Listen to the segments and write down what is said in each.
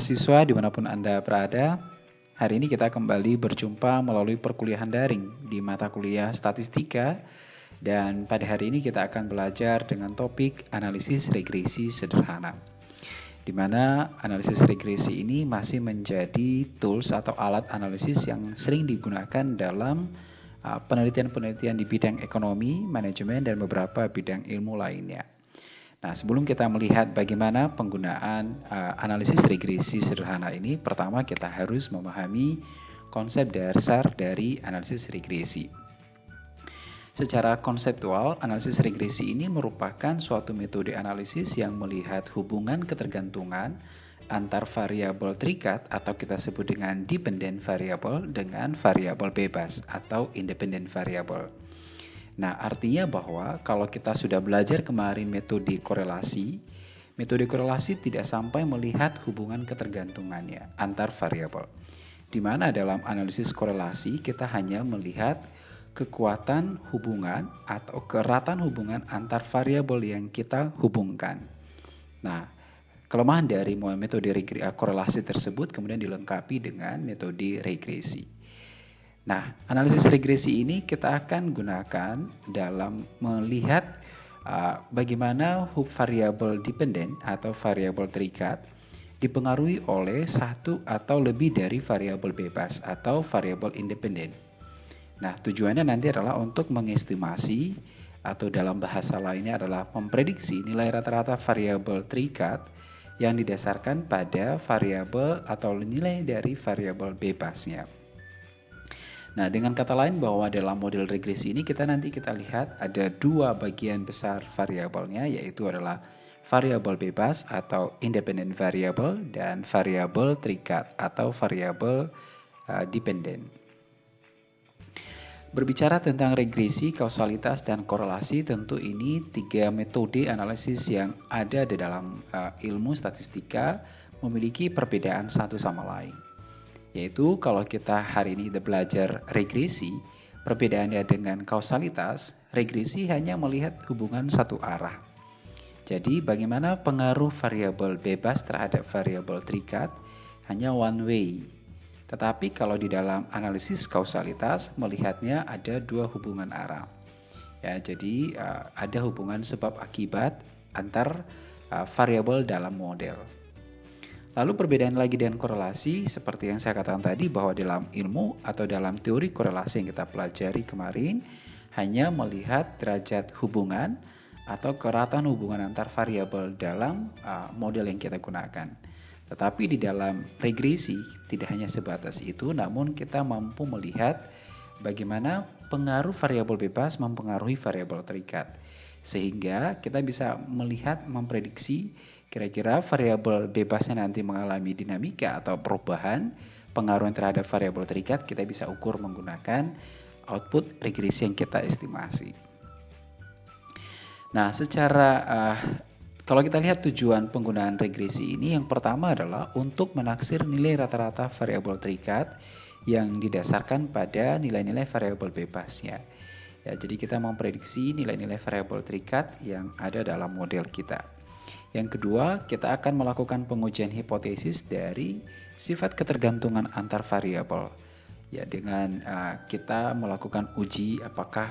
Mahasiswa di mana pun Anda berada. Hari ini kita kembali berjumpa melalui perkuliahan daring di mata kuliah statistika dan pada hari ini kita akan belajar dengan topik analisis regresi sederhana. Di mana analisis regresi ini masih menjadi tools atau alat analisis yang sering digunakan dalam uh, penelitian-penelitian di bidang ekonomi, manajemen, dan beberapa bidang ilmu lainnya. Nah, sebelum kita melihat bagaimana penggunaan uh, analisis regresi sederhana ini, pertama kita harus memahami konsep dasar dari analisis regresi. Secara konseptual, analisis regresi ini merupakan suatu metode analisis yang melihat hubungan ketergantungan antar variabel terikat atau kita sebut dengan dependent variable dengan variabel bebas atau independent variable. Nah, artinya bahwa kalau kita sudah belajar kemarin metode korelasi, metode korelasi tidak sampai melihat hubungan ketergantungannya antar variabel. Di mana dalam analisis korelasi kita hanya melihat kekuatan hubungan atau keratan hubungan antar variabel yang kita hubungkan. Nah, kelemahan dari metode korelasi tersebut kemudian dilengkapi dengan metode regresi. Nah, analisis regresi ini kita akan gunakan dalam melihat uh, bagaimana hub variabel dependent atau variabel terikat dipengaruhi oleh satu atau lebih dari variabel bebas atau variabel independen. Nah, tujuannya nanti adalah untuk mengestimasi atau dalam bahasa lainnya adalah memprediksi nilai rata-rata variabel terikat yang didasarkan pada variabel atau nilai dari variabel bebasnya. Nah, dengan kata lain bahwa dalam model regresi ini kita nanti kita lihat ada dua bagian besar variabelnya yaitu adalah variabel bebas atau independent variable dan variabel terikat atau variabel uh, dependent. Berbicara tentang regresi, kausalitas, dan korelasi, tentu ini tiga metode analisis yang ada di dalam uh, ilmu statistika memiliki perbedaan satu sama lain. Yaitu kalau kita hari ini udah belajar regresi, perbedaannya dengan kausalitas, regresi hanya melihat hubungan satu arah. Jadi bagaimana pengaruh variabel bebas terhadap variabel terikat hanya one way. Tetapi kalau di dalam analisis kausalitas melihatnya ada dua hubungan arah. Ya, jadi uh, ada hubungan sebab akibat antar uh, variabel dalam model. Lalu perbedaan lagi dengan korelasi seperti yang saya katakan tadi bahwa dalam ilmu atau dalam teori korelasi yang kita pelajari kemarin hanya melihat derajat hubungan atau keratan hubungan antar variabel dalam uh, model yang kita gunakan. Tetapi di dalam regresi tidak hanya sebatas itu namun kita mampu melihat bagaimana pengaruh variabel bebas mempengaruhi variabel terikat. Sehingga kita bisa melihat memprediksi Kira-kira variabel bebasnya nanti mengalami dinamika atau perubahan pengaruh terhadap variabel terikat kita bisa ukur menggunakan output regresi yang kita estimasi. Nah, secara uh, kalau kita lihat tujuan penggunaan regresi ini yang pertama adalah untuk menaksir nilai rata-rata variabel terikat yang didasarkan pada nilai-nilai variabel bebasnya. Ya, jadi kita memprediksi nilai-nilai variabel terikat yang ada dalam model kita. Yang kedua, kita akan melakukan pengujian hipotesis dari sifat ketergantungan antar variabel. Ya, dengan uh, kita melakukan uji apakah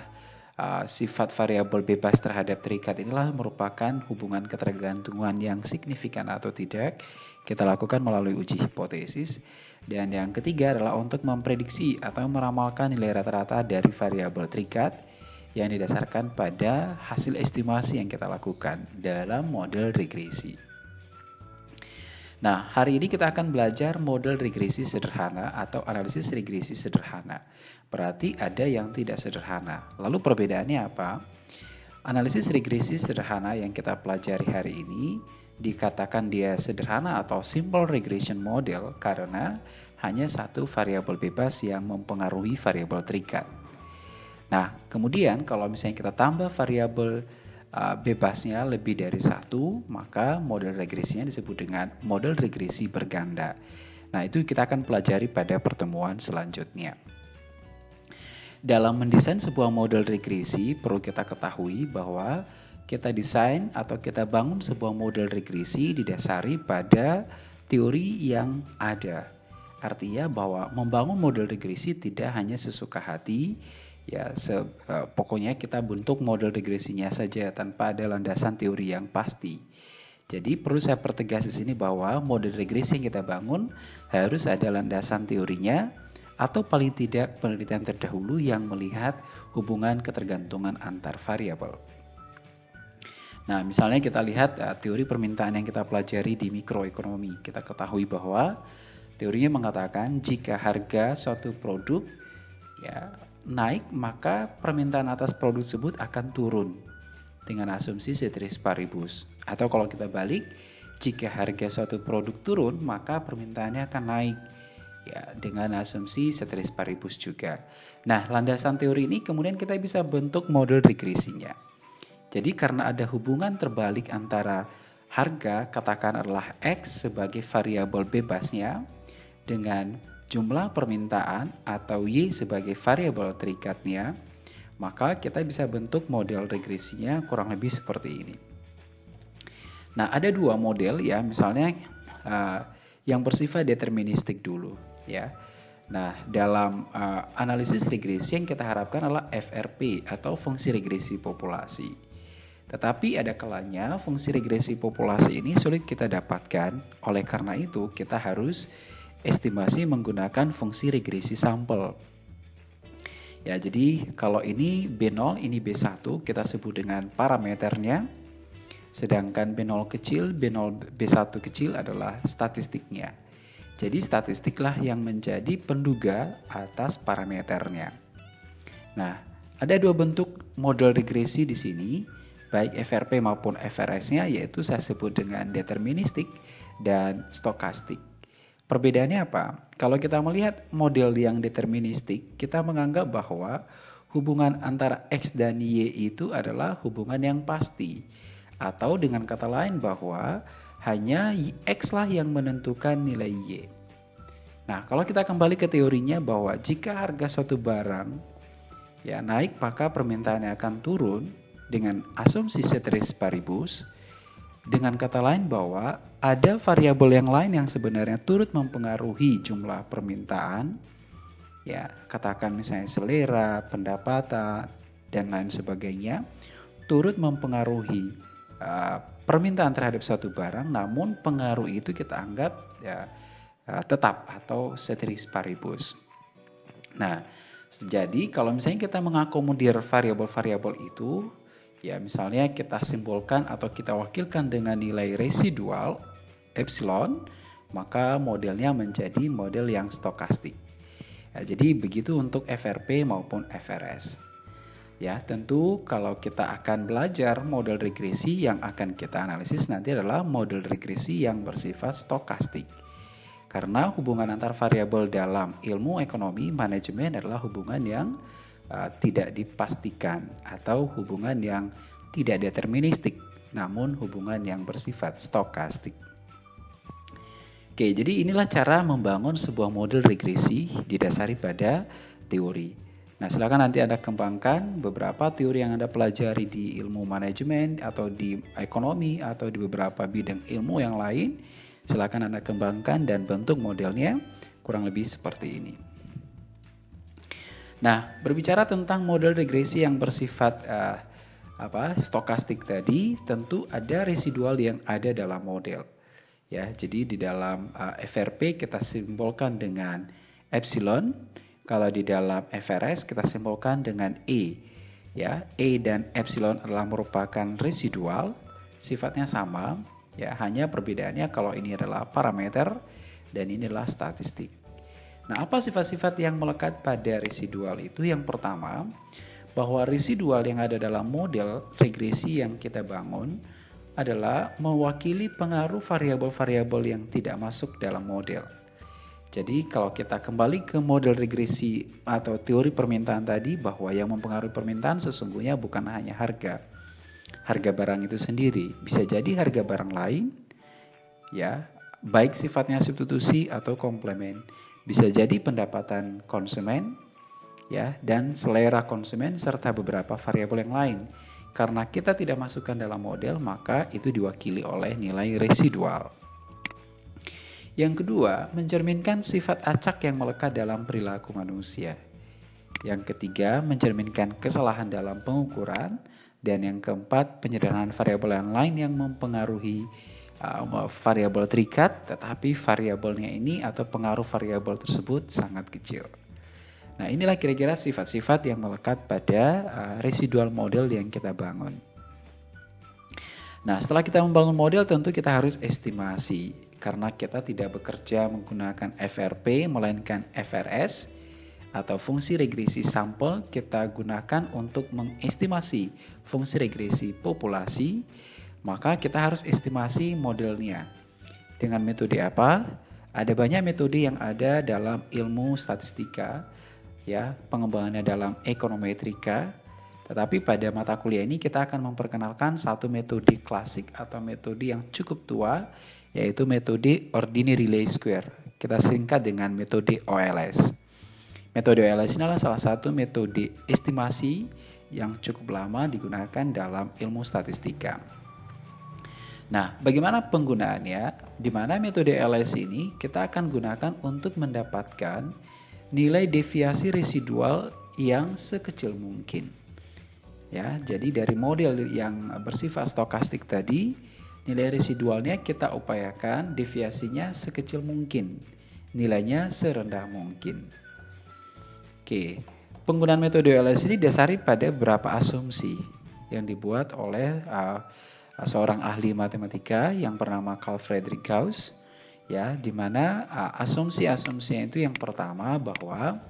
uh, sifat variabel bebas terhadap terikat inilah merupakan hubungan ketergantungan yang signifikan atau tidak. Kita lakukan melalui uji hipotesis. Dan yang ketiga adalah untuk memprediksi atau meramalkan nilai rata-rata dari variabel terikat yang didasarkan pada hasil estimasi yang kita lakukan dalam model regresi. Nah, hari ini kita akan belajar model regresi sederhana atau analisis regresi sederhana. Berarti ada yang tidak sederhana. Lalu perbedaannya apa? Analisis regresi sederhana yang kita pelajari hari ini dikatakan dia sederhana atau simple regression model karena hanya satu variabel bebas yang mempengaruhi variabel terikat. Nah, kemudian kalau misalnya kita tambah variabel uh, bebasnya lebih dari satu, maka model regresinya disebut dengan model regresi berganda. Nah, itu kita akan pelajari pada pertemuan selanjutnya. Dalam mendesain sebuah model regresi, perlu kita ketahui bahwa kita desain atau kita bangun sebuah model regresi didasari pada teori yang ada. Artinya bahwa membangun model regresi tidak hanya sesuka hati, ya se, uh, pokoknya kita bentuk model regresinya saja tanpa ada landasan teori yang pasti. Jadi perlu saya pertegas di sini bahwa model regresi yang kita bangun harus ada landasan teorinya atau paling tidak penelitian terdahulu yang melihat hubungan ketergantungan antar variabel. Nah, misalnya kita lihat uh, teori permintaan yang kita pelajari di mikroekonomi. Kita ketahui bahwa teorinya mengatakan jika harga suatu produk ya naik, maka permintaan atas produk tersebut akan turun dengan asumsi ceteris paribus. Atau kalau kita balik, jika harga suatu produk turun, maka permintaannya akan naik ya dengan asumsi ceteris paribus juga. Nah, landasan teori ini kemudian kita bisa bentuk model regresinya. Jadi karena ada hubungan terbalik antara harga katakan adalah X sebagai variabel bebasnya dengan jumlah permintaan atau Y sebagai variabel terikatnya, maka kita bisa bentuk model regresinya kurang lebih seperti ini. Nah, ada dua model ya, misalnya uh, yang bersifat deterministik dulu ya. Nah, dalam uh, analisis regresi yang kita harapkan adalah FRP atau fungsi regresi populasi. Tetapi ada kalanya fungsi regresi populasi ini sulit kita dapatkan, oleh karena itu kita harus estimasi menggunakan fungsi regresi sampel. Ya, jadi kalau ini B0, ini B1, kita sebut dengan parameternya. Sedangkan B0 kecil, B0, B1 kecil adalah statistiknya. Jadi statistiklah yang menjadi penduga atas parameternya. Nah, ada dua bentuk model regresi di sini baik FRP maupun FRS-nya yaitu saya sebut dengan deterministik dan stokastik. Perbedaannya apa? Kalau kita melihat model yang deterministik, kita menganggap bahwa hubungan antara X dan Y itu adalah hubungan yang pasti. Atau dengan kata lain bahwa hanya X lah yang menentukan nilai Y. Nah, kalau kita kembali ke teorinya bahwa jika harga suatu barang ya naik maka permintaannya akan turun, dengan asumsi ceteris paribus, dengan kata lain bahwa ada variabel yang lain yang sebenarnya turut mempengaruhi jumlah permintaan, ya katakan misalnya selera, pendapatan, dan lain sebagainya, turut mempengaruhi uh, permintaan terhadap suatu barang, namun pengaruh itu kita anggap ya uh, tetap atau ceteris paribus. Nah, jadi kalau misalnya kita mengakomodir variabel-variabel itu, Ya, misalnya kita simbolkan atau kita wakilkan dengan nilai residual epsilon, maka modelnya menjadi model yang stokastik. Ya, jadi begitu untuk FRP maupun FRS. Ya, tentu kalau kita akan belajar model regresi yang akan kita analisis nanti adalah model regresi yang bersifat stokastik. Karena hubungan antar variabel dalam ilmu ekonomi manajemen adalah hubungan yang uh, tidak dipastikan atau hubungan yang tidak deterministik, namun hubungan yang bersifat stokastik. Oke, jadi inilah cara membangun sebuah model regresi didasari pada teori. Nah, silakan nanti Anda kembangkan beberapa teori yang Anda pelajari di ilmu manajemen atau di ekonomi atau di beberapa bidang ilmu yang lain. Silakan Anda kembangkan dan bentuk modelnya kurang lebih seperti ini. Nah, berbicara tentang model regresi yang bersifat uh, apa stokastik tadi, tentu ada residual yang ada dalam model. Ya, jadi di dalam uh, eh, FRP kita simbolkan dengan epsilon, kalau di dalam FRS kita simbolkan dengan E. Ya, E dan epsilon adalah merupakan residual, sifatnya sama, ya, hanya perbedaannya kalau ini adalah parameter dan ini adalah statistik. Nah, apa sifat-sifat yang melekat pada residual itu? Yang pertama, bahwa residual yang ada dalam model regresi yang kita bangun adalah mewakili pengaruh variabel-variabel yang tidak masuk dalam model. Jadi kalau kita kembali ke model regresi atau teori permintaan tadi bahwa yang mempengaruhi permintaan sesungguhnya bukan hanya harga. Harga barang itu sendiri, bisa jadi harga barang lain ya, baik sifatnya substitusi atau komplement bisa jadi pendapatan konsumen ya dan selera konsumen serta beberapa variabel yang lain. Karena kita tidak masukkan dalam model, maka itu diwakili oleh nilai residual. Yang kedua, mencerminkan sifat acak yang melekat dalam perilaku manusia. Yang ketiga, mencerminkan kesalahan dalam pengukuran. Dan yang keempat, penyederhanaan variabel yang lain yang mempengaruhi uh, variabel terikat, tetapi variabelnya ini atau pengaruh variabel tersebut sangat kecil. Nah, inilah kira-kira sifat-sifat yang melekat pada uh, residual model yang kita bangun. Nah, setelah kita membangun model tentu kita harus estimasi karena kita tidak bekerja menggunakan FRP melainkan FRS atau fungsi regresi sampel kita gunakan untuk mengestimasi fungsi regresi populasi, maka kita harus estimasi modelnya. Dengan metode apa? Ada banyak metode yang ada dalam ilmu statistika ya pengembangannya dalam ekonometrika. Tetapi pada mata kuliah ini kita akan memperkenalkan satu metode klasik atau metode yang cukup tua yaitu metode ordinary least square. Kita singkat dengan metode OLS. Metode OLS ini adalah salah satu metode estimasi yang cukup lama digunakan dalam ilmu statistika. Nah, bagaimana penggunaannya? Di mana metode OLS ini kita akan gunakan untuk mendapatkan nilai deviasi residual yang sekecil mungkin. Ya, jadi dari model yang bersifat stokastik tadi, nilai residualnya kita upayakan deviasinya sekecil mungkin, nilainya serendah mungkin. Oke, penggunaan metode LS ini dasari pada beberapa asumsi yang dibuat oleh uh, seorang ahli matematika yang bernama Carl Friedrich Gauss ya di mana asumsi-asumsi itu yang pertama bahwa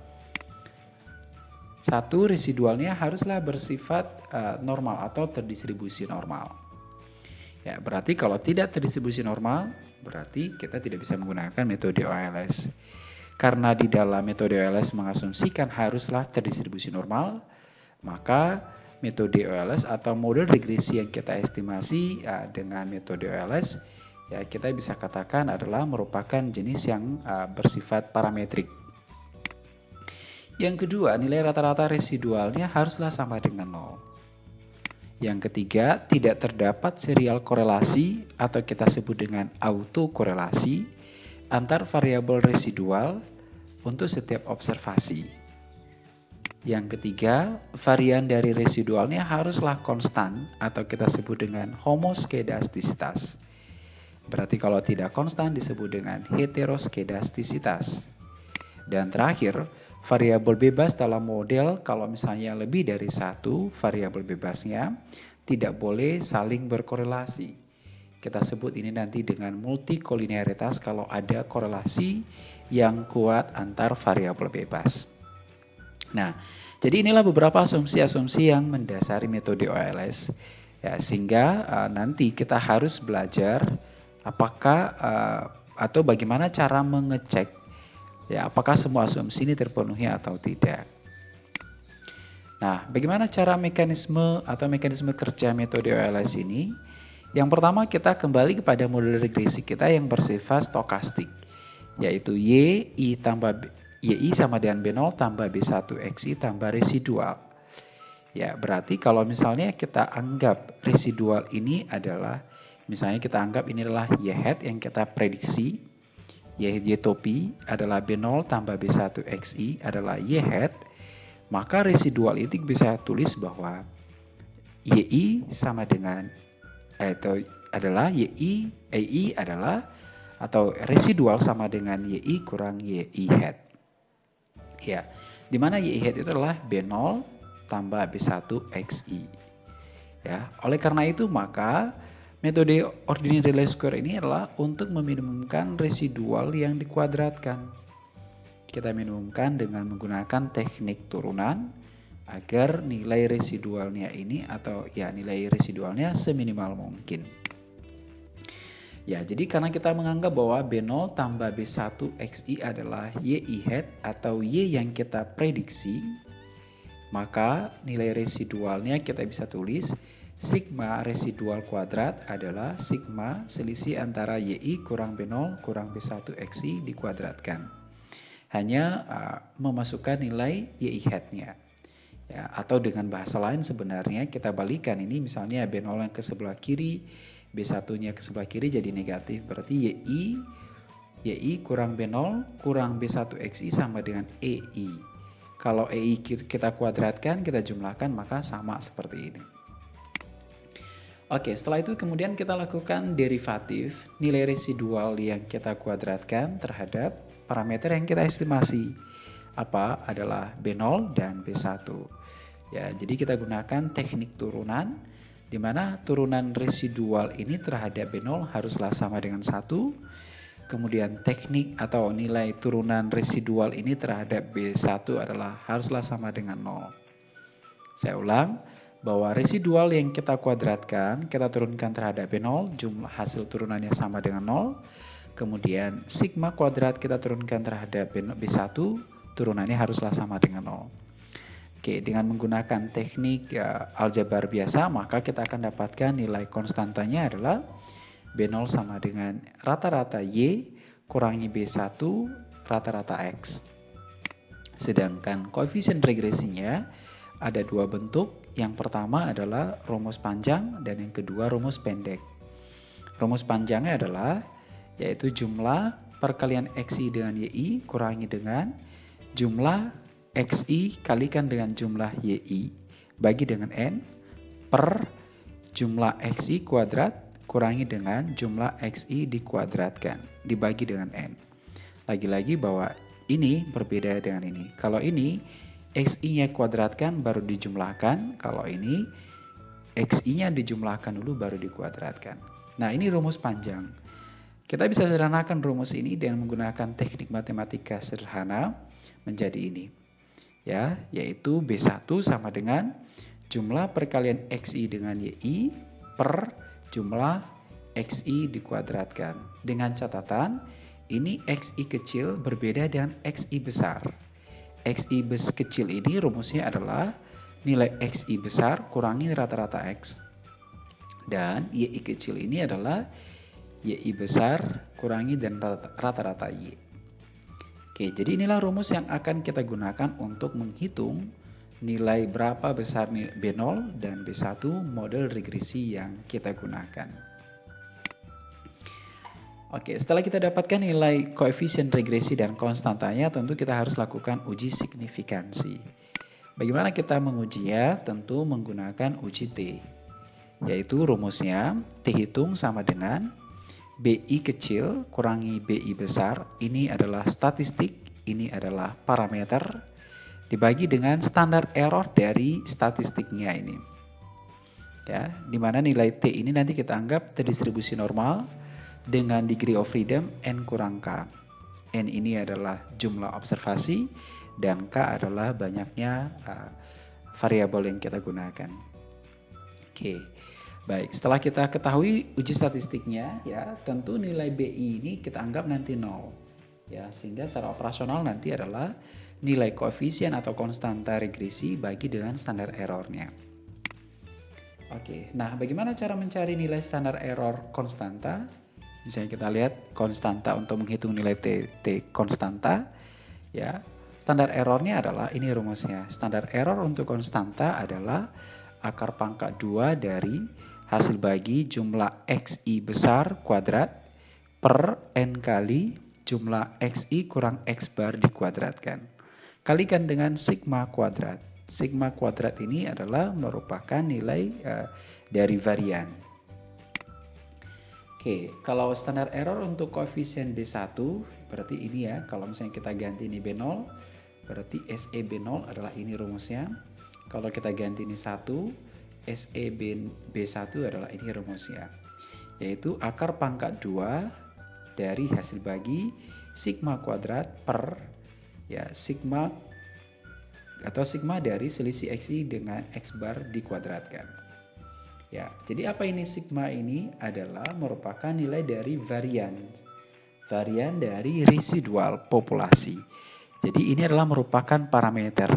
satu residualnya haruslah bersifat uh, normal atau terdistribusi normal. Ya, berarti kalau tidak terdistribusi normal, berarti kita tidak bisa menggunakan metode OLS. Karena di dalam metode OLS mengasumsikan haruslah terdistribusi normal, maka metode OLS atau model regresi yang kita estimasi uh, dengan metode OLS ya kita bisa katakan adalah merupakan jenis yang uh, bersifat parametrik. Yang kedua, nilai rata-rata residualnya haruslah sama dengan nol. Yang ketiga, tidak terdapat serial korelasi atau kita sebut dengan autokorelasi antar variabel residual untuk setiap observasi. Yang ketiga, varian dari residualnya haruslah konstan atau kita sebut dengan homoskedastisitas. Berarti kalau tidak konstan disebut dengan heteroskedastisitas. Dan terakhir, variabel bebas dalam model kalau misalnya lebih dari satu variabel bebasnya tidak boleh saling berkorelasi. Kita sebut ini nanti dengan multikolinearitas kalau ada korelasi yang kuat antar variabel bebas. Nah, jadi inilah beberapa asumsi-asumsi yang mendasari metode OLS. Ya, sehingga uh, nanti kita harus belajar apakah uh, atau bagaimana cara mengecek ya apakah semua asumsi ini terpenuhi atau tidak. Nah, bagaimana cara mekanisme atau mekanisme kerja metode OLS ini? Yang pertama kita kembali kepada model regresi kita yang bersifat stokastik, yaitu Y, I tambah YI sama dengan B0 tambah B1 XI tambah residual. Ya, berarti kalau misalnya kita anggap residual ini adalah Misalnya kita anggap ini adalah Y hat yang kita prediksi. Y, y topi adalah B0 tambah B1 XI adalah Y hat. Maka residual itu bisa tulis bahwa YI sama dengan atau adalah YI, EI adalah atau residual sama dengan YI kurang YI hat. Ya, di mana YI hat itu adalah B0 tambah B1 XI. Ya, oleh karena itu maka Metode ordinary least square ini adalah untuk meminimumkan residual yang dikuadratkan. Kita minimumkan dengan menggunakan teknik turunan agar nilai residualnya ini atau ya nilai residualnya seminimal mungkin. Ya, jadi karena kita menganggap bahwa B0 tambah B1 XI adalah YI hat atau Y yang kita prediksi, maka nilai residualnya kita bisa tulis Sigma residual kuadrat adalah sigma selisih antara YI kurang B0 kurang B1 XI dikuadratkan. Hanya uh, memasukkan nilai YI hatnya. Ya, atau dengan bahasa lain sebenarnya kita balikan ini misalnya B0 yang ke sebelah kiri, B1-nya ke sebelah kiri jadi negatif. Berarti YI YI kurang B0 kurang B1XI sama dengan EI. Kalau EI kita kuadratkan, kita jumlahkan, maka sama seperti ini. Oke, setelah itu kemudian kita lakukan derivatif nilai residual yang kita kuadratkan terhadap parameter yang kita estimasi. Apa? Adalah B0 dan B1. Ya, jadi kita gunakan teknik turunan di mana turunan residual ini terhadap B0 haruslah sama dengan 1. Kemudian teknik atau nilai turunan residual ini terhadap B1 adalah haruslah sama dengan 0. Saya ulang, bahwa residual yang kita kuadratkan, kita turunkan terhadap B0, jumlah hasil turunannya sama dengan 0. Kemudian sigma kuadrat kita turunkan terhadap B1, turunannya haruslah sama dengan 0. Oke, dengan menggunakan teknik ya, aljabar biasa, maka kita akan dapatkan nilai konstantanya adalah B0 sama dengan rata-rata Y kurangi B1 rata-rata X. Sedangkan koefisien regresinya ada dua bentuk, yang pertama adalah rumus panjang dan yang kedua rumus pendek. Rumus panjangnya adalah yaitu jumlah perkalian XI dengan YI kurangi dengan jumlah XI kalikan dengan jumlah YI bagi dengan N per jumlah XI kuadrat kurangi dengan jumlah XI dikuadratkan dibagi dengan N. Lagi-lagi bahwa ini berbeda dengan ini. Kalau ini XI-nya kuadratkan baru dijumlahkan. Kalau ini XI-nya dijumlahkan dulu baru dikuadratkan. Nah, ini rumus panjang. Kita bisa sederhanakan rumus ini dengan menggunakan teknik matematika sederhana menjadi ini. Ya, yaitu B1 sama dengan jumlah perkalian XI dengan YI per jumlah XI dikuadratkan. Dengan catatan, ini XI kecil berbeda dengan XI besar. XI bes kecil ini rumusnya adalah nilai XI besar kurangi rata-rata X. Dan YI kecil ini adalah YI besar kurangi dan rata-rata Y. Oke, jadi inilah rumus yang akan kita gunakan untuk menghitung nilai berapa besar B0 dan B1 model regresi yang kita gunakan. Oke, setelah kita dapatkan nilai koefisien regresi dan konstantanya, tentu kita harus lakukan uji signifikansi. Bagaimana kita mengujinya? Tentu menggunakan uji T, yaitu rumusnya T hitung sama dengan BI kecil kurangi BI besar. Ini adalah statistik, ini adalah parameter, dibagi dengan standar error dari statistiknya ini. Ya, di mana nilai T ini nanti kita anggap terdistribusi normal, dengan degree of freedom N kurang K. N ini adalah jumlah observasi dan K adalah banyaknya uh, variabel yang kita gunakan. Oke, baik. Setelah kita ketahui uji statistiknya, ya tentu nilai BI ini kita anggap nanti nol, ya sehingga secara operasional nanti adalah nilai koefisien atau konstanta regresi bagi dengan standar errornya. Oke, nah bagaimana cara mencari nilai standar error konstanta? Misalnya kita lihat konstanta untuk menghitung nilai T, T konstanta, ya standar errornya adalah ini rumusnya. Standar error untuk konstanta adalah akar pangkat 2 dari hasil bagi jumlah XI besar kuadrat per N kali jumlah XI kurang X bar dikuadratkan. Kalikan dengan sigma kuadrat. Sigma kuadrat ini adalah merupakan nilai uh, dari varian Oke, kalau standar error untuk koefisien B1 berarti ini ya, kalau misalnya kita ganti ini B0, berarti SE B0 adalah ini rumusnya. Kalau kita ganti ini 1, SE B, B1 adalah ini rumusnya. Yaitu akar pangkat 2 dari hasil bagi sigma kuadrat per ya sigma atau sigma dari selisih XI dengan X bar dikuadratkan. Ya, jadi apa ini sigma ini adalah merupakan nilai dari varian. Varian dari residual populasi. Jadi ini adalah merupakan parameter.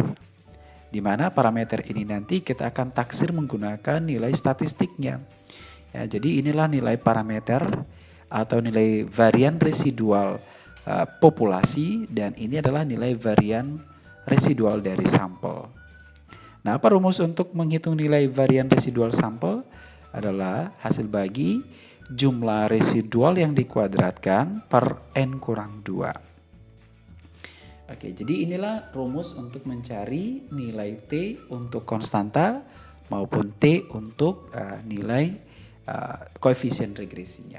Di mana parameter ini nanti kita akan taksir menggunakan nilai statistiknya. Ya, jadi inilah nilai parameter atau nilai varian residual uh, populasi dan ini adalah nilai varian residual dari sampel. Nah, apa rumus untuk menghitung nilai varian residual sampel? Adalah hasil bagi jumlah residual yang dikuadratkan per N kurang 2. Oke, jadi inilah rumus untuk mencari nilai T untuk konstanta maupun T untuk uh, nilai uh, koefisien regresinya.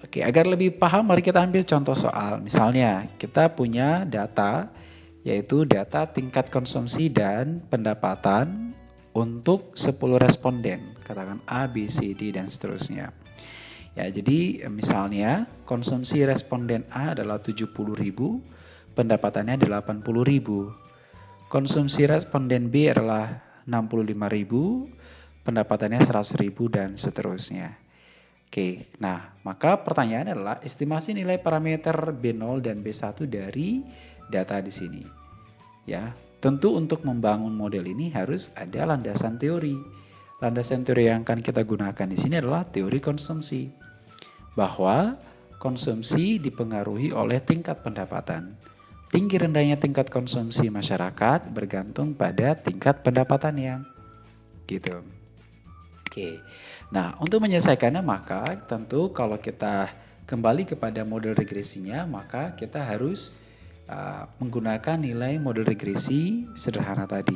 Oke, agar lebih paham mari kita ambil contoh soal. Misalnya, kita punya data yaitu data tingkat konsumsi dan pendapatan untuk 10 responden, katakan A, B, C, D, dan seterusnya. Ya, jadi misalnya konsumsi responden A adalah 70.000, pendapatannya 80.000. Konsumsi responden B adalah 65.000, pendapatannya 100.000 dan seterusnya. Oke, nah maka pertanyaan adalah estimasi nilai parameter B0 dan B1 dari data di sini. Ya, tentu untuk membangun model ini harus ada landasan teori. Landasan teori yang akan kita gunakan di sini adalah teori konsumsi. Bahwa konsumsi dipengaruhi oleh tingkat pendapatan. Tinggi rendahnya tingkat konsumsi masyarakat bergantung pada tingkat pendapatannya. Gitu. Oke. Nah, untuk menyelesaikannya maka tentu kalau kita kembali kepada model regresinya, maka kita harus Uh, menggunakan nilai model regresi sederhana tadi.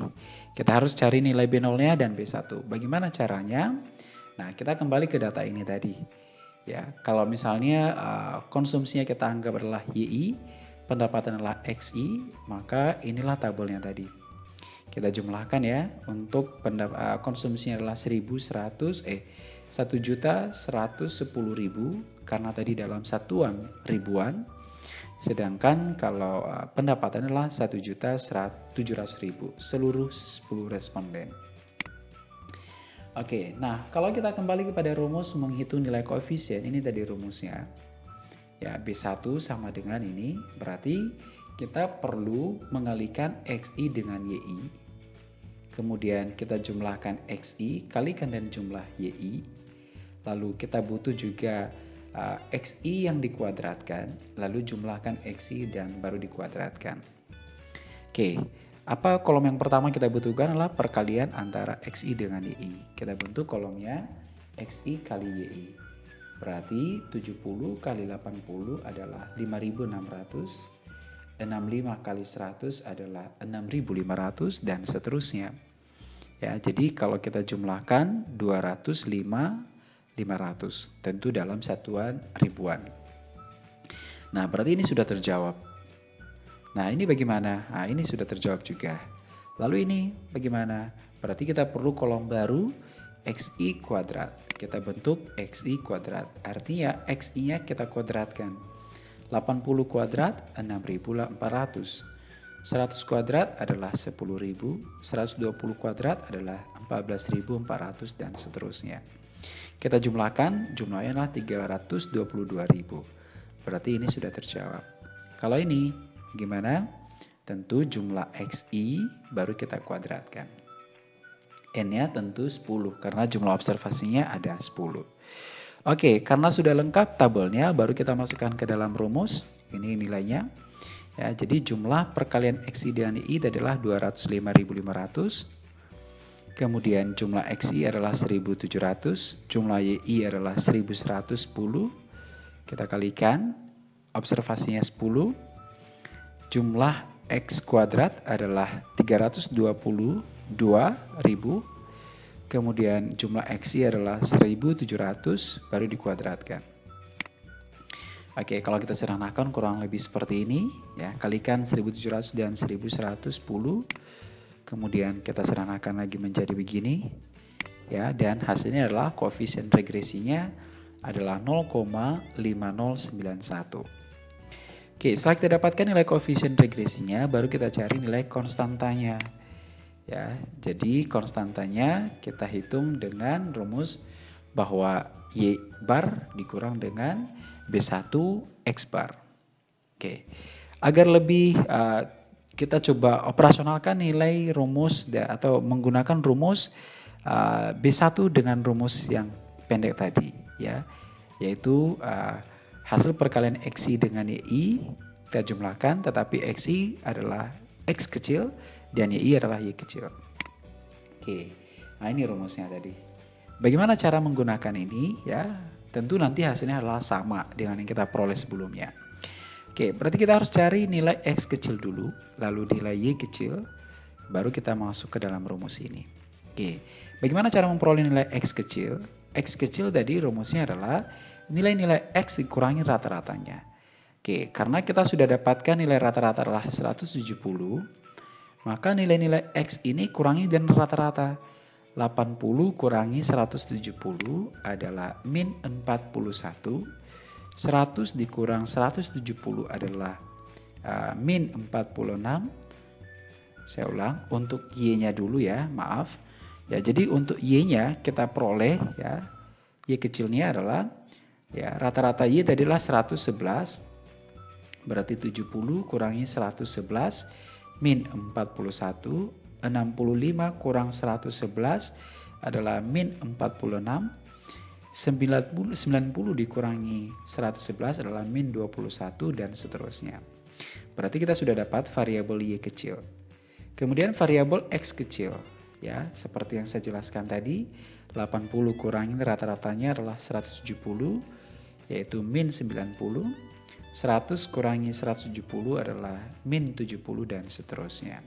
Kita harus cari nilai B0-nya dan B1. Bagaimana caranya? Nah, kita kembali ke data ini tadi. Ya, kalau misalnya uh, konsumsinya kita anggap adalah YI, pendapatan adalah XI, maka inilah tabelnya tadi. Kita jumlahkan ya, untuk uh, konsumsinya adalah 1100 eh 1.110.000 karena tadi dalam satuan ribuan Sedangkan kalau uh, pendapatan adalah 1.700.000 seluruh 10 responden. Oke, nah kalau kita kembali kepada rumus menghitung nilai koefisien, ini tadi rumusnya. Ya, B1 sama dengan ini, berarti kita perlu mengalihkan XI dengan YI. Kemudian kita jumlahkan XI, kalikan dan jumlah YI. Lalu kita butuh juga uh, xi yang dikuadratkan, lalu jumlahkan xi dan baru dikuadratkan. Oke, apa kolom yang pertama kita butuhkan adalah perkalian antara xi dengan yi. Kita bentuk kolomnya xi kali yi. Berarti 70 kali 80 adalah 5600. 65 kali 100 adalah 6500 dan seterusnya. Ya, jadi kalau kita jumlahkan 205 500, tentu dalam satuan ribuan. Nah, berarti ini sudah terjawab. Nah, ini bagaimana? Nah, ini sudah terjawab juga. Lalu ini bagaimana? Berarti kita perlu kolom baru xi kuadrat. Kita bentuk xi kuadrat. Artinya xi-nya kita kuadratkan. 80 kuadrat 6400. 100 kuadrat adalah 10.000, 120 kuadrat adalah 14.400 dan seterusnya. Kita jumlahkan, jumlahnya adalah 322.000. Berarti ini sudah terjawab. Kalau ini gimana? Tentu jumlah XI baru kita kuadratkan. N-nya tentu 10 karena jumlah observasinya ada 10. Oke, karena sudah lengkap tabelnya baru kita masukkan ke dalam rumus. Ini nilainya. Ya, jadi jumlah perkalian XI dan I adalah 205.500 Kemudian jumlah XI adalah 1700, jumlah YI adalah 1110. Kita kalikan, observasinya 10. Jumlah X kuadrat adalah 322.000. Kemudian jumlah XI adalah 1700 baru dikuadratkan. Oke, kalau kita sederhanakan kurang lebih seperti ini ya. Kalikan 1700 dan 1110 kemudian kita sederhanakan lagi menjadi begini ya. Dan hasilnya adalah koefisien regresinya adalah 0,5091 Oke setelah kita dapatkan nilai koefisien regresinya baru kita cari nilai konstantanya ya. Jadi konstantanya kita hitung dengan rumus bahwa Y bar dikurang dengan B1 X bar. Oke. Agar lebih uh, kita coba operasionalkan nilai rumus atau menggunakan rumus uh, B1 dengan rumus yang pendek tadi ya yaitu uh, hasil perkalian XI dengan YI kita jumlahkan tetapi XI adalah X kecil dan YI adalah Y kecil. Oke. Nah, ini rumusnya tadi. Bagaimana cara menggunakan ini? Ya, tentu nanti hasilnya adalah sama dengan yang kita peroleh sebelumnya. Oke, berarti kita harus cari nilai X kecil dulu, lalu nilai Y kecil, baru kita masuk ke dalam rumus ini. Oke, bagaimana cara memperoleh nilai X kecil? X kecil tadi rumusnya adalah nilai-nilai X dikurangi rata-ratanya. Oke, karena kita sudah dapatkan nilai rata-rata adalah 170, maka nilai-nilai X ini kurangi dan rata-rata. 80 kurangi 170 adalah min 41. 100 dikurang 170 adalah uh, min 46. Saya ulang, untuk Y-nya dulu ya, maaf. Ya, jadi untuk Y-nya kita peroleh ya. Y kecilnya adalah ya rata-rata Y tadilah 111. Berarti 70 kurangi 111 min 41 65 kurang 111 adalah min 46. 90, 90 dikurangi 111 adalah min 21 dan seterusnya. Berarti kita sudah dapat variabel Y kecil. Kemudian variabel X kecil. Ya, seperti yang saya jelaskan tadi, 80 kurangi rata-ratanya adalah 170 yaitu min 90. 100 kurangi 170 adalah min 70 dan seterusnya.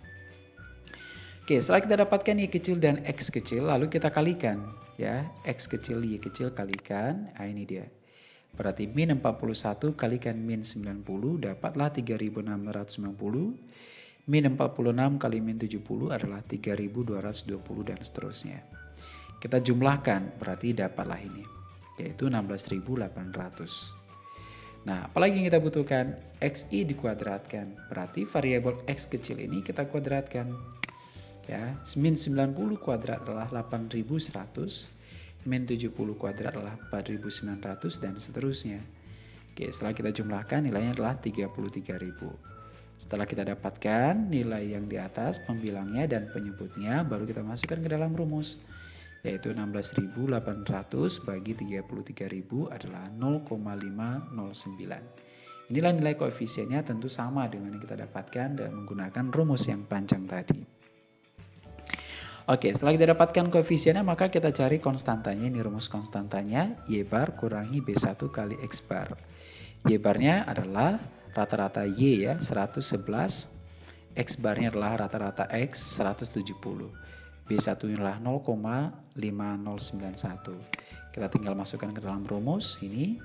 Oke, setelah kita dapatkan Y kecil dan X kecil, lalu kita kalikan. Ya X kecil, Y kecil kalikan, nah ini dia. Berarti min 41 kalikan min 90, dapatlah 3690. Min 46 kali min 70 adalah 3220 dan seterusnya. Kita jumlahkan, berarti dapatlah ini, yaitu 16800. Nah, apalagi yang kita butuhkan? XI dikuadratkan. Berarti variabel X kecil ini kita kuadratkan ya min 90 kuadrat adalah 8100 min 70 kuadrat adalah 4900 dan seterusnya. Oke setelah kita jumlahkan nilainya adalah 33000 setelah kita dapatkan nilai yang di atas pembilangnya dan penyebutnya baru kita masukkan ke dalam rumus yaitu 16.800 bagi 33.000 adalah 0,509 inilah nilai koefisiennya tentu sama dengan yang kita dapatkan dan menggunakan rumus yang panjang tadi Oke, setelah kita dapatkan koefisiennya, maka kita cari konstantanya. Ini rumus konstantanya, Y bar kurangi B1 kali X bar. Y barnya adalah rata-rata Y ya, 111. X barnya adalah rata-rata X, 170. B1 adalah 0,5091. Kita tinggal masukkan ke dalam rumus ini.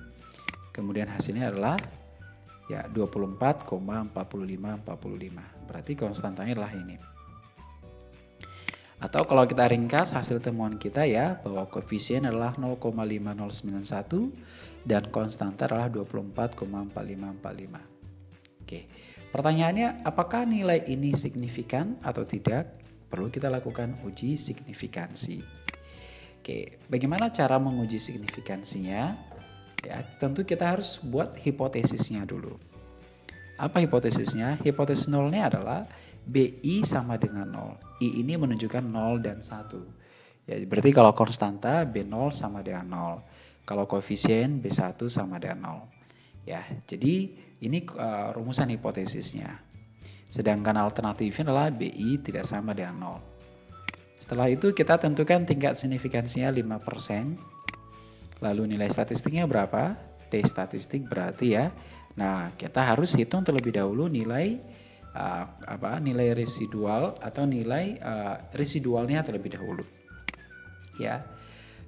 Kemudian hasilnya adalah ya 24,4545. Berarti konstantanya adalah ini. Atau kalau kita ringkas hasil temuan kita ya bahwa koefisien adalah 0,5091 dan konstanta adalah 24,4545. Oke. Pertanyaannya apakah nilai ini signifikan atau tidak? Perlu kita lakukan uji signifikansi. Oke, bagaimana cara menguji signifikansinya? Ya, tentu kita harus buat hipotesisnya dulu. Apa hipotesisnya? Hipotesis nolnya adalah BI sama dengan 0. I ini menunjukkan 0 dan 1. Ya, berarti kalau konstanta B0 sama dengan 0. Kalau koefisien B1 sama dengan 0. Ya, jadi ini uh, rumusan hipotesisnya. Sedangkan alternatifnya adalah BI tidak sama dengan 0. Setelah itu kita tentukan tingkat signifikansinya 5%. Lalu nilai statistiknya berapa? T statistik berarti ya. Nah, kita harus hitung terlebih dahulu nilai uh, apa nilai residual atau nilai uh, residualnya terlebih dahulu. Ya.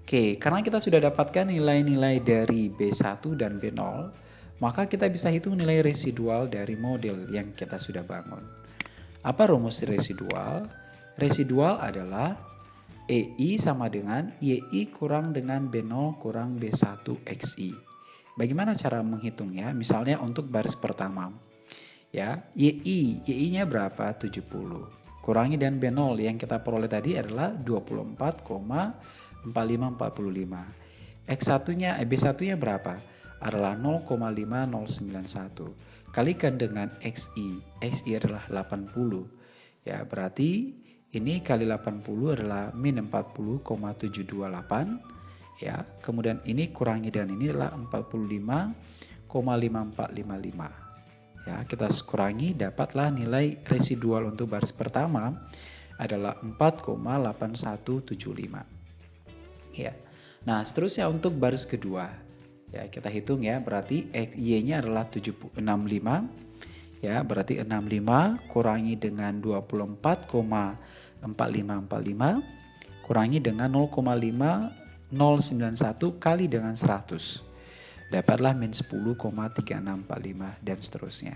Oke, karena kita sudah dapatkan nilai-nilai dari B1 dan B0, maka kita bisa hitung nilai residual dari model yang kita sudah bangun. Apa rumus residual? Residual adalah EI sama dengan YI kurang dengan B0 kurang B1 XI. Bagaimana cara menghitungnya? Misalnya untuk baris pertama ya YI YI-nya berapa? 70 kurangi dan B0 yang kita peroleh tadi adalah 24,4545 X1 nya eh, B1 nya berapa? Adalah 0,5091 kalikan dengan XI XI adalah 80 ya berarti ini kali 80 adalah min 40,728 ya kemudian ini kurangi dan ini adalah 45,5455 ya kita kurangi dapatlah nilai residual untuk baris pertama adalah 4,8175 Ya. Nah, seterusnya untuk baris kedua. Ya, kita hitung ya, berarti Y-nya adalah 65. Ya, berarti 65 kurangi dengan 24,4545 kurangi dengan 0,5091 kali dengan 100. Dapatlah min 10,3645 dan seterusnya.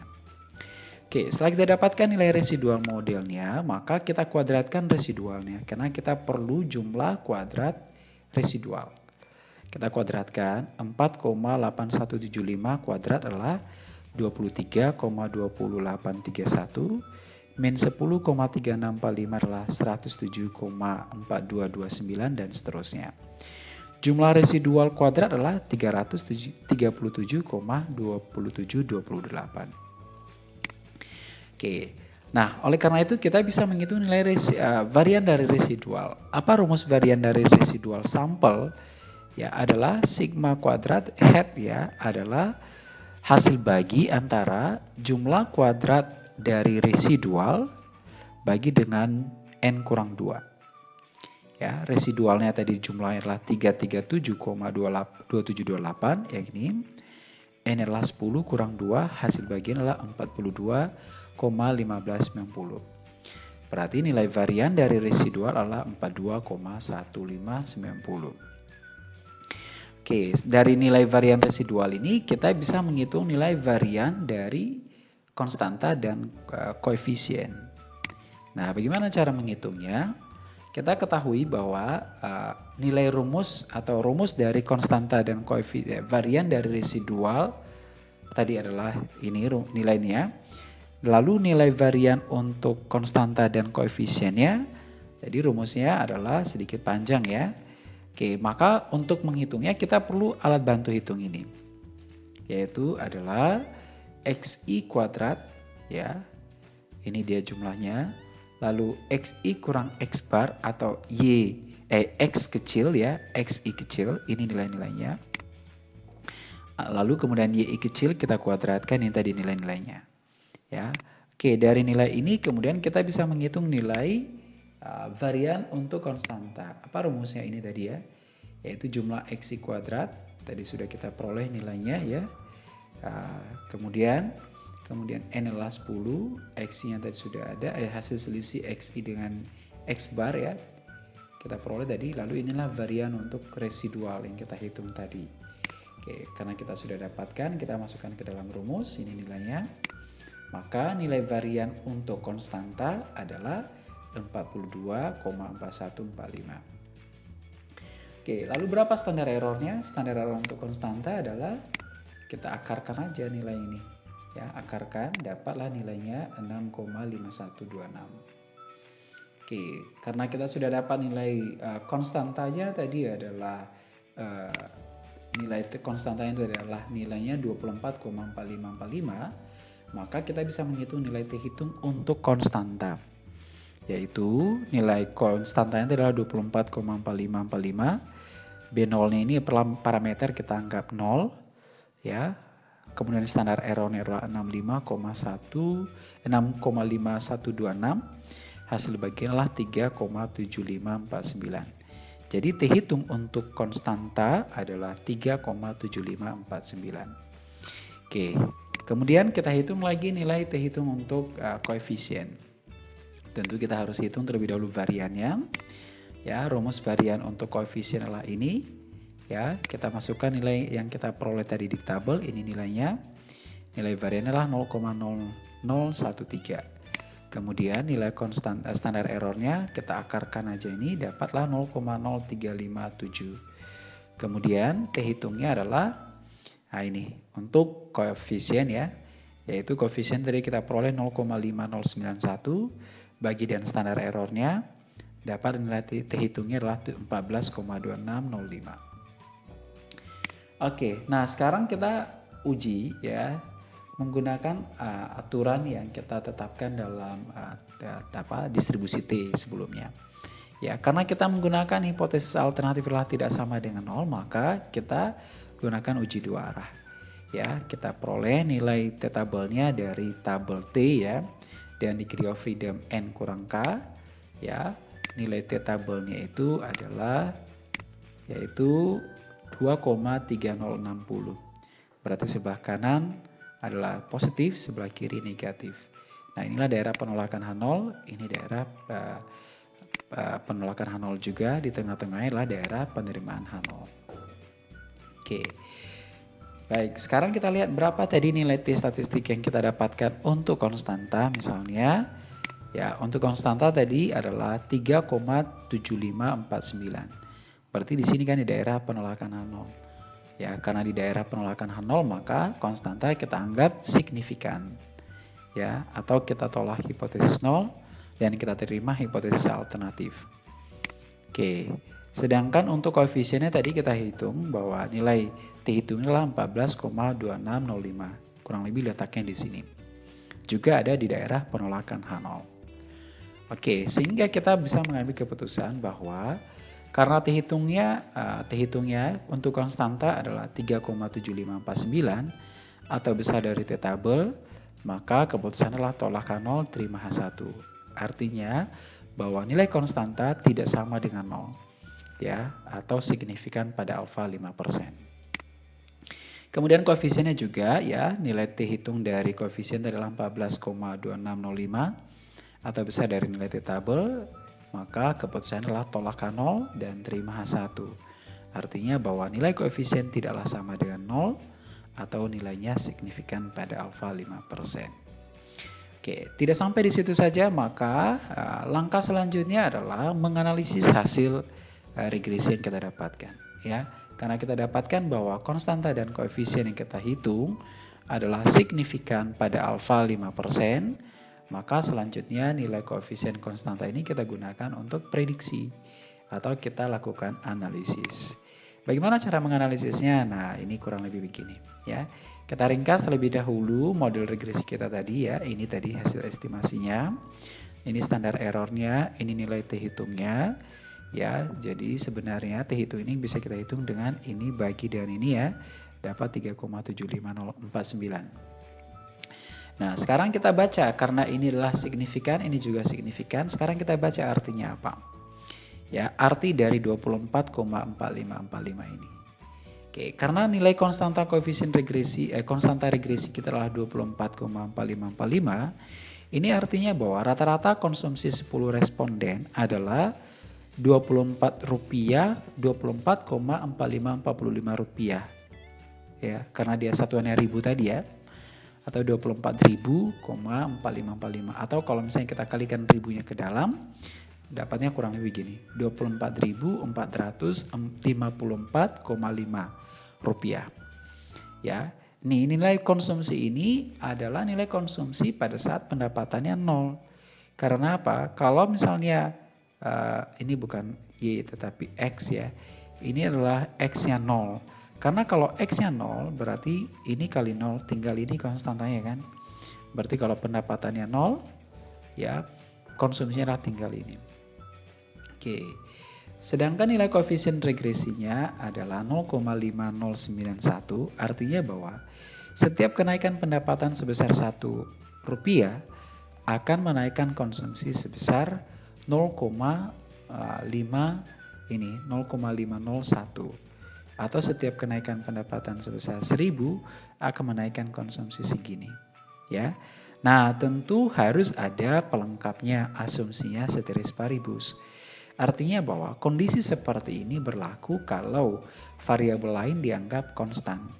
Oke, setelah kita dapatkan nilai residual modelnya, maka kita kuadratkan residualnya. Karena kita perlu jumlah kuadrat residual. Kita kuadratkan 4,8175 kuadrat adalah 23,2831 min 10,3645 adalah 107,4229 dan seterusnya. Jumlah residual kuadrat adalah 337,2728. Oke. Nah, oleh karena itu kita bisa menghitung nilai resi, uh, varian dari residual. Apa rumus varian dari residual sampel? Ya, adalah sigma kuadrat head ya adalah hasil bagi antara jumlah kuadrat dari residual bagi dengan n kurang 2. Ya, residualnya tadi jumlahnya adalah 337,2728 yang ini. N adalah 10 kurang 2, hasil bagian adalah 42 42,1590. Berarti nilai varian dari residual adalah 42,1590. Oke, dari nilai varian residual ini kita bisa menghitung nilai varian dari konstanta dan uh, koefisien. Nah, bagaimana cara menghitungnya? Kita ketahui bahwa uh, nilai rumus atau rumus dari konstanta dan koefisien varian dari residual tadi adalah ini nilainya Lalu nilai varian untuk konstanta dan koefisiennya, jadi rumusnya adalah sedikit panjang ya. Oke, maka untuk menghitungnya kita perlu alat bantu hitung ini. Yaitu adalah xi kuadrat ya. Ini dia jumlahnya. Lalu xi kurang x bar atau y eh x kecil ya, xi kecil, ini nilai-nilainya. Lalu kemudian y kecil kita kuadratkan ini tadi nilai-nilainya. Ya, Oke dari nilai ini kemudian kita bisa menghitung nilai uh, varian untuk konstanta. Apa rumusnya ini tadi ya? Yaitu jumlah x kuadrat. Tadi sudah kita peroleh nilainya ya. Uh, kemudian kemudian n adalah 10, x-nya tadi sudah ada, eh, hasil selisih xi dengan x bar ya. Kita peroleh tadi, lalu inilah varian untuk residual yang kita hitung tadi. Oke, karena kita sudah dapatkan, kita masukkan ke dalam rumus, ini nilainya. Maka nilai varian untuk konstanta adalah 42,4145. Oke, lalu berapa standar errornya? Standar error untuk konstanta adalah kita akarkan aja nilai ini. Ya, akarkan dapatlah nilainya 6,5126. Oke, karena kita sudah dapat nilai uh, konstantanya tadi adalah uh, nilai konstantanya itu adalah nilainya 24,4545 maka kita bisa menghitung nilai T hitung untuk konstanta yaitu nilai konstantanya adalah 24,4545 B0 nya ini parameter kita anggap 0 ya kemudian standar errornya adalah 65,1 6,5126 hasil bagian adalah 3,7549 jadi T hitung untuk konstanta adalah 3,7549 oke Kemudian kita hitung lagi nilai T hitung untuk uh, koefisien. Tentu kita harus hitung terlebih dahulu variannya. Ya, rumus varian untuk koefisien adalah ini. Ya, kita masukkan nilai yang kita peroleh tadi di tabel, ini nilainya. Nilai varian adalah 0,0013. Kemudian nilai konstan uh, standar errornya kita akarkan aja ini dapatlah 0,0357. Kemudian T hitungnya adalah Nah ini untuk koefisien ya, yaitu koefisien tadi kita peroleh 0,5091 bagi dan standar errornya dapat nilai T hitungnya adalah 14,2605. Oke, nah sekarang kita uji ya menggunakan uh, aturan yang kita tetapkan dalam uh, apa distribusi T sebelumnya. Ya, karena kita menggunakan hipotesis alternatif adalah tidak sama dengan nol, maka kita gunakan uji dua arah. Ya, kita peroleh nilai T tabelnya dari tabel T ya. Dan degree of freedom N kurang K ya. Nilai T tabelnya itu adalah yaitu 2,3060. Berarti sebelah kanan adalah positif, sebelah kiri negatif. Nah inilah daerah penolakan H0, ini daerah uh, uh, penolakan H0 juga, di tengah-tengahnya adalah daerah penerimaan H0. Oke. Baik, sekarang kita lihat berapa tadi nilai T statistik yang kita dapatkan untuk konstanta misalnya. Ya, untuk konstanta tadi adalah 3,7549. Berarti di sini kan di daerah penolakan H0. Ya, karena di daerah penolakan H0 maka konstanta kita anggap signifikan. Ya, atau kita tolak hipotesis 0 dan kita terima hipotesis alternatif. Oke. Sedangkan untuk koefisiennya tadi kita hitung bahwa nilai T hitungnya adalah 14,2605. Kurang lebih letaknya di sini. Juga ada di daerah penolakan H0. Oke, sehingga kita bisa mengambil keputusan bahwa karena T hitungnya uh, T hitungnya untuk konstanta adalah 3,7549 atau besar dari T tabel, maka keputusan adalah tolak H0 terima H1. Artinya bahwa nilai konstanta tidak sama dengan 0 ya atau signifikan pada alfa 5%. Kemudian koefisiennya juga ya, nilai T hitung dari koefisien adalah 14,2605 atau besar dari nilai T tabel, maka keputusan adalah tolak K0 dan terima H1. Artinya bahwa nilai koefisien tidaklah sama dengan 0 atau nilainya signifikan pada alfa 5%. Oke, tidak sampai di situ saja, maka uh, langkah selanjutnya adalah menganalisis hasil Eh, regresi yang kita dapatkan ya karena kita dapatkan bahwa konstanta dan koefisien yang kita hitung adalah signifikan pada alfa 5%, maka selanjutnya nilai koefisien konstanta ini kita gunakan untuk prediksi atau kita lakukan analisis. Bagaimana cara menganalisisnya? Nah, ini kurang lebih begini ya. Kita ringkas terlebih dahulu model regresi kita tadi ya. Ini tadi hasil estimasinya. Ini standar errornya, ini nilai T hitungnya ya jadi sebenarnya T hitung ini bisa kita hitung dengan ini bagi dengan ini ya dapat 3,75049 nah sekarang kita baca karena ini adalah signifikan ini juga signifikan. Sekarang kita baca artinya apa? Ya arti dari 24,4545 ini. Oke, karena nilai konstanta koefisien regresi eh, konstanta regresi kita adalah 24,4545 ini artinya bahwa rata-rata konsumsi 10 responden adalah 24 rupiah 24,4545 rupiah. Ya karena dia satuannya ribu tadi ya atau 24.000,4545 atau kalau misalnya kita kalikan ribunya ke dalam dapatnya kurang lebih gini 24.454,5 rupiah ya nih nilai konsumsi ini adalah nilai konsumsi pada saat pendapatannya nol karena apa kalau misalnya uh, ini bukan Y tetapi X ya. Ini adalah X-nya 0. Karena kalau X-nya 0 berarti ini kali 0 tinggal ini konstantanya kan. Berarti kalau pendapatannya 0 ya konsumsinya adalah tinggal ini. Oke. Sedangkan nilai koefisien regresinya adalah 0,5091 artinya bahwa setiap kenaikan pendapatan sebesar 1 rupiah akan menaikkan konsumsi sebesar 0,5 ini 0,501 atau setiap kenaikan pendapatan sebesar 1000 akan menaikkan konsumsi segini ya. Nah, tentu harus ada pelengkapnya asumsinya seteris paribus. Artinya bahwa kondisi seperti ini berlaku kalau variabel lain dianggap konstan.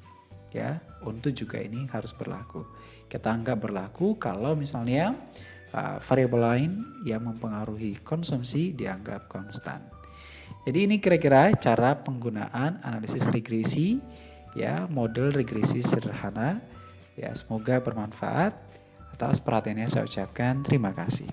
Ya, untuk juga ini harus berlaku. Kita anggap berlaku kalau misalnya uh, variabel lain yang mempengaruhi konsumsi dianggap konstan. Jadi ini kira-kira cara penggunaan analisis regresi ya, model regresi sederhana. Ya, semoga bermanfaat. Atas perhatiannya saya ucapkan terima kasih.